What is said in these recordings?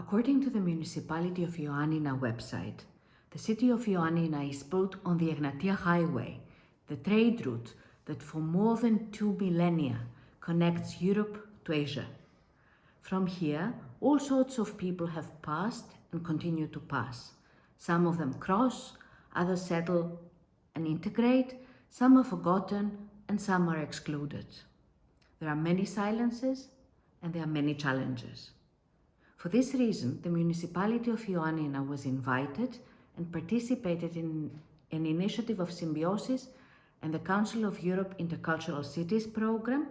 According to the municipality of Ioannina website, the city of Ioannina is built on the Egnatia Highway, the trade route that for more than two millennia connects Europe to Asia. From here, all sorts of people have passed and continue to pass. Some of them cross, others settle and integrate, some are forgotten and some are excluded. There are many silences and there are many challenges. For this reason, the municipality of Ioannina was invited and participated in an initiative of symbiosis and the Council of Europe Intercultural Cities program,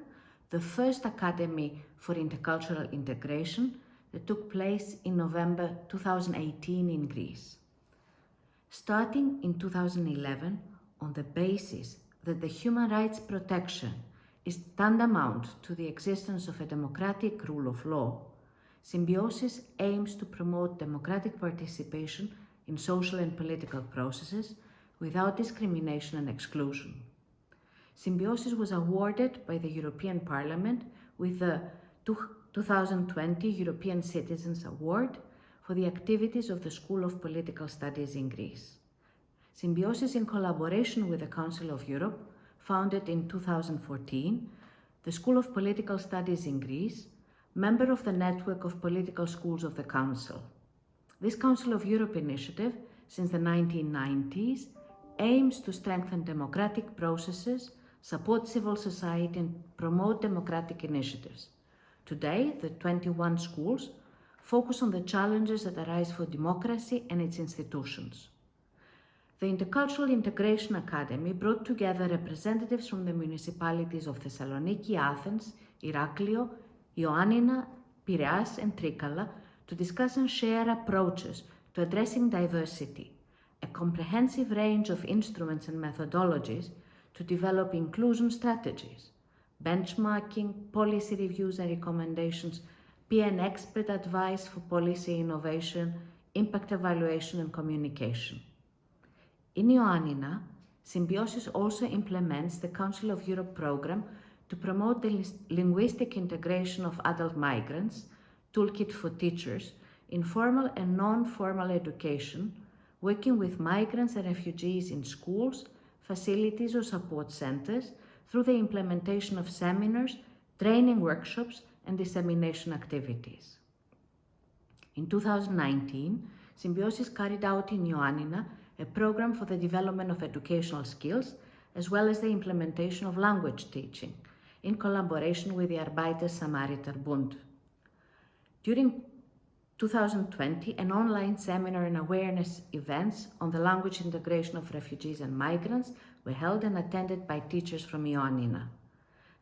the first academy for intercultural integration that took place in November 2018 in Greece. Starting in 2011, on the basis that the human rights protection is tantamount to the existence of a democratic rule of law, Symbiosis aims to promote democratic participation in social and political processes without discrimination and exclusion. Symbiosis was awarded by the European Parliament with the 2020 European Citizens Award for the activities of the School of Political Studies in Greece. Symbiosis in collaboration with the Council of Europe, founded in 2014, the School of Political Studies in Greece, member of the network of political schools of the Council. This Council of Europe initiative, since the 1990s, aims to strengthen democratic processes, support civil society and promote democratic initiatives. Today, the 21 schools focus on the challenges that arise for democracy and its institutions. The Intercultural Integration Academy brought together representatives from the municipalities of Thessaloniki, Athens, Iraklio, Ioannina, Piraeus and Trikala to discuss and share approaches to addressing diversity, a comprehensive range of instruments and methodologies to develop inclusion strategies, benchmarking, policy reviews and recommendations, PN expert advice for policy innovation, impact evaluation and communication. In Ioannina, Symbiosis also implements the Council of Europe program to promote the linguistic integration of adult migrants, Toolkit for Teachers, in formal and non-formal education, working with migrants and refugees in schools, facilities or support centers through the implementation of seminars, training workshops and dissemination activities. In 2019, Symbiosis carried out in Ioannina a program for the development of educational skills as well as the implementation of language teaching in collaboration with the Arbeiter Samariter Bund. During 2020, an online seminar and awareness events on the language integration of refugees and migrants were held and attended by teachers from Ioannina.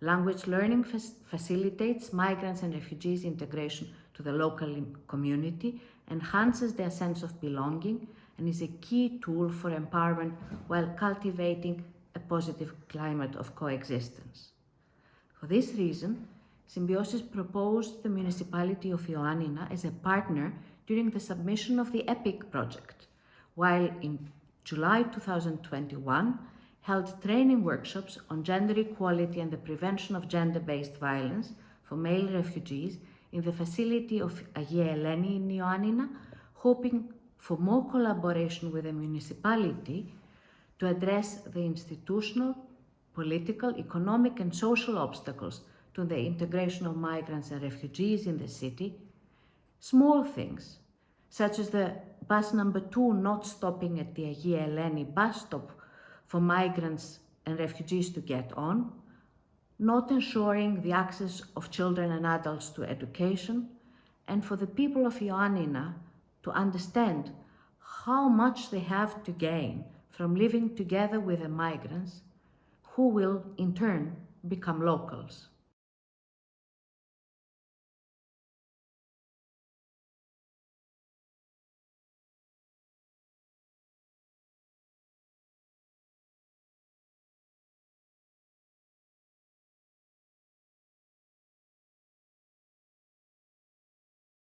Language learning facilitates migrants and refugees integration to the local community, enhances their sense of belonging, and is a key tool for empowerment while cultivating a positive climate of coexistence. For this reason, Symbiosis proposed the municipality of Ioannina as a partner during the submission of the EPIC project, while in July 2021 held training workshops on gender equality and the prevention of gender-based violence for male refugees in the facility of Agia Eleni in Ioannina, hoping for more collaboration with the municipality to address the institutional, political, economic and social obstacles to the integration of migrants and refugees in the city, small things, such as the bus number two not stopping at the Agia Eleni bus stop for migrants and refugees to get on, not ensuring the access of children and adults to education, and for the people of Ioannina to understand how much they have to gain from living together with the migrants who will in turn become locals.